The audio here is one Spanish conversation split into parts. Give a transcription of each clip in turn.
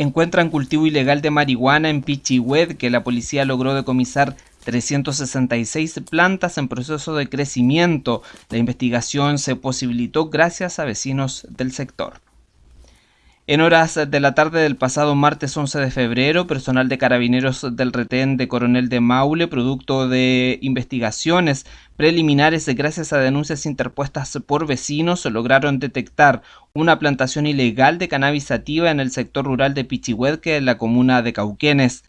encuentran cultivo ilegal de marihuana en Pichihued que la policía logró decomisar 366 plantas en proceso de crecimiento. La investigación se posibilitó gracias a vecinos del sector. En horas de la tarde del pasado martes 11 de febrero, personal de carabineros del retén de Coronel de Maule, producto de investigaciones preliminares gracias a denuncias interpuestas por vecinos, lograron detectar una plantación ilegal de cannabis sativa en el sector rural de Pichihuetque, en la comuna de Cauquenes.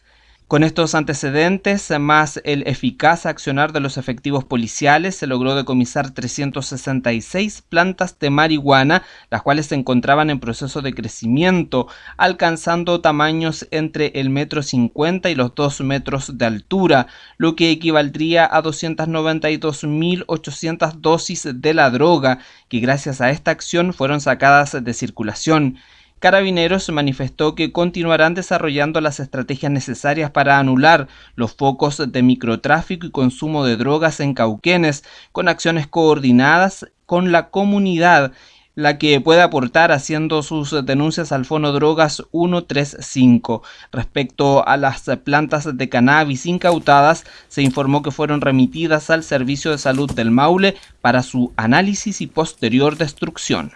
Con estos antecedentes, más el eficaz accionar de los efectivos policiales, se logró decomisar 366 plantas de marihuana, las cuales se encontraban en proceso de crecimiento, alcanzando tamaños entre el metro 50 y los 2 metros de altura, lo que equivaldría a 292.800 dosis de la droga, que gracias a esta acción fueron sacadas de circulación. Carabineros manifestó que continuarán desarrollando las estrategias necesarias para anular los focos de microtráfico y consumo de drogas en Cauquenes, con acciones coordinadas con la comunidad la que puede aportar haciendo sus denuncias al Fono Drogas 135. Respecto a las plantas de cannabis incautadas, se informó que fueron remitidas al Servicio de Salud del Maule para su análisis y posterior destrucción.